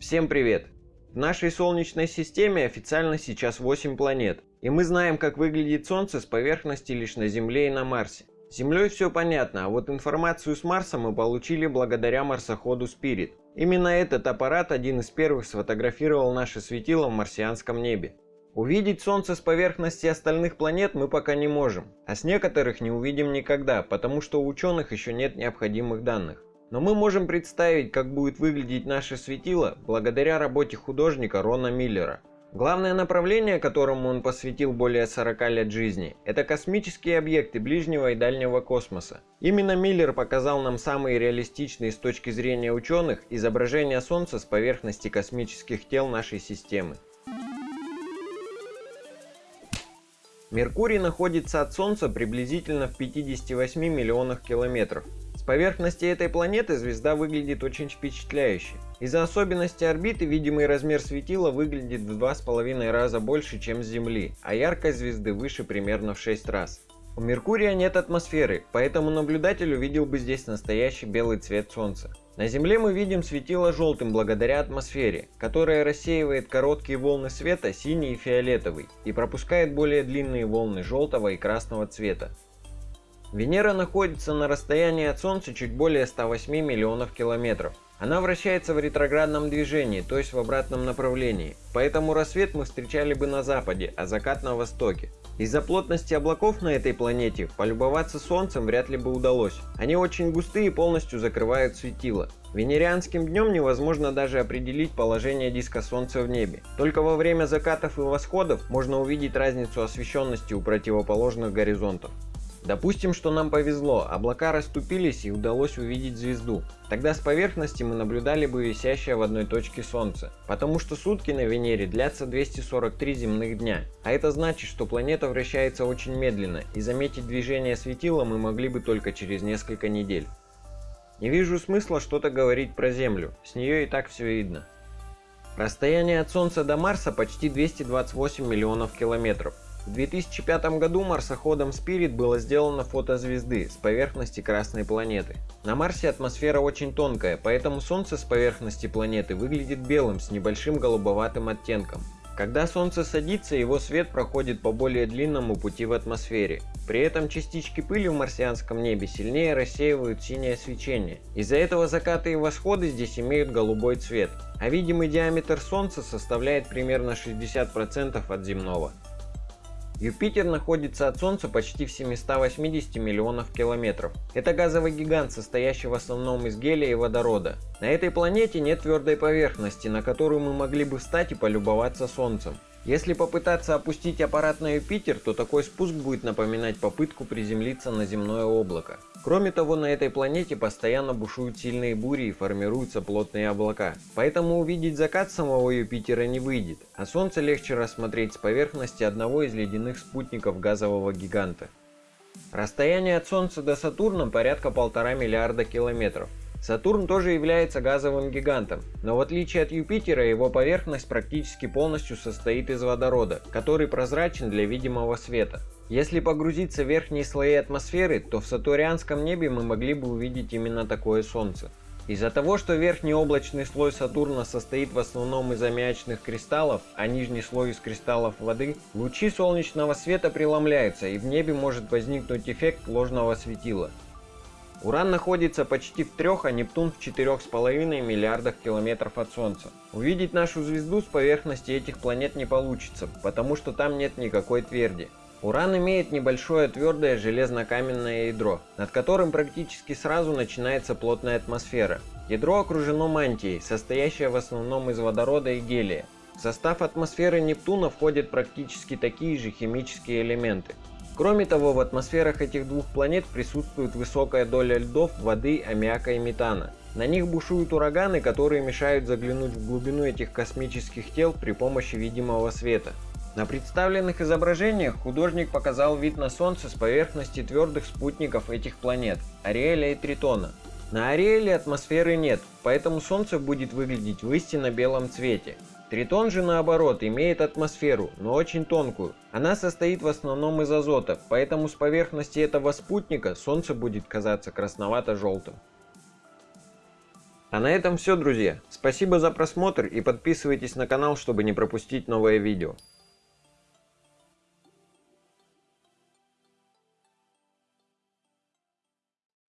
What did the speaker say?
Всем привет! В нашей Солнечной системе официально сейчас 8 планет, и мы знаем, как выглядит Солнце с поверхности лишь на Земле и на Марсе. С Землей все понятно, а вот информацию с Марса мы получили благодаря марсоходу Spirit. Именно этот аппарат один из первых сфотографировал наше светило в марсианском небе. Увидеть Солнце с поверхности остальных планет мы пока не можем, а с некоторых не увидим никогда, потому что у ученых еще нет необходимых данных. Но мы можем представить, как будет выглядеть наше светило благодаря работе художника Рона Миллера. Главное направление, которому он посвятил более 40 лет жизни, это космические объекты ближнего и дальнего космоса. Именно Миллер показал нам самые реалистичные с точки зрения ученых изображения Солнца с поверхности космических тел нашей системы. Меркурий находится от Солнца приблизительно в 58 миллионах километров поверхности этой планеты звезда выглядит очень впечатляюще. Из-за особенностей орбиты видимый размер светила выглядит в 2,5 раза больше, чем с Земли, а яркость звезды выше примерно в 6 раз. У Меркурия нет атмосферы, поэтому наблюдатель увидел бы здесь настоящий белый цвет Солнца. На Земле мы видим светило желтым благодаря атмосфере, которая рассеивает короткие волны света синий и фиолетовый и пропускает более длинные волны желтого и красного цвета. Венера находится на расстоянии от Солнца чуть более 108 миллионов километров. Она вращается в ретроградном движении, то есть в обратном направлении, поэтому рассвет мы встречали бы на западе, а закат на востоке. Из-за плотности облаков на этой планете полюбоваться Солнцем вряд ли бы удалось. Они очень густые и полностью закрывают светило. Венерианским днем невозможно даже определить положение диска Солнца в небе. Только во время закатов и восходов можно увидеть разницу освещенности у противоположных горизонтов. Допустим, что нам повезло, облака расступились и удалось увидеть звезду. Тогда с поверхности мы наблюдали бы висящее в одной точке Солнце, потому что сутки на Венере длятся 243 земных дня. А это значит, что планета вращается очень медленно, и заметить движение светила мы могли бы только через несколько недель. Не вижу смысла что-то говорить про Землю, с нее и так все видно. Расстояние от Солнца до Марса почти 228 миллионов километров. В 2005 году марсоходом Spirit было сделано фото звезды с поверхности Красной планеты. На Марсе атмосфера очень тонкая, поэтому Солнце с поверхности планеты выглядит белым с небольшим голубоватым оттенком. Когда Солнце садится, его свет проходит по более длинному пути в атмосфере. При этом частички пыли в марсианском небе сильнее рассеивают синее свечение. Из-за этого закаты и восходы здесь имеют голубой цвет, а видимый диаметр Солнца составляет примерно 60% от земного. Юпитер находится от Солнца почти в 780 миллионов километров. Это газовый гигант, состоящий в основном из гелия и водорода. На этой планете нет твердой поверхности, на которую мы могли бы встать и полюбоваться Солнцем. Если попытаться опустить аппарат на Юпитер, то такой спуск будет напоминать попытку приземлиться на земное облако. Кроме того, на этой планете постоянно бушуют сильные бури и формируются плотные облака. Поэтому увидеть закат самого Юпитера не выйдет, а Солнце легче рассмотреть с поверхности одного из ледяных спутников газового гиганта. Расстояние от Солнца до Сатурна порядка полтора миллиарда километров. Сатурн тоже является газовым гигантом, но в отличие от Юпитера его поверхность практически полностью состоит из водорода, который прозрачен для видимого света. Если погрузиться в верхние слои атмосферы, то в сатурианском небе мы могли бы увидеть именно такое Солнце. Из-за того, что верхний облачный слой Сатурна состоит в основном из аммиачных кристаллов, а нижний слой из кристаллов воды, лучи солнечного света преломляются и в небе может возникнуть эффект ложного светила. Уран находится почти в трех, а Нептун в четырех с половиной миллиардах километров от Солнца. Увидеть нашу звезду с поверхности этих планет не получится, потому что там нет никакой тверди. Уран имеет небольшое твердое железно-каменное ядро, над которым практически сразу начинается плотная атмосфера. Ядро окружено мантией, состоящей в основном из водорода и гелия. В состав атмосферы Нептуна входят практически такие же химические элементы. Кроме того, в атмосферах этих двух планет присутствует высокая доля льдов, воды, аммиака и метана. На них бушуют ураганы, которые мешают заглянуть в глубину этих космических тел при помощи видимого света. На представленных изображениях художник показал вид на Солнце с поверхности твердых спутников этих планет – Ариэля и Тритона. На Ариэле атмосферы нет, поэтому Солнце будет выглядеть в истинно белом цвете. Тритон же наоборот имеет атмосферу, но очень тонкую. Она состоит в основном из азота, поэтому с поверхности этого спутника Солнце будет казаться красновато-желтым. А на этом все, друзья. Спасибо за просмотр и подписывайтесь на канал, чтобы не пропустить новое видео.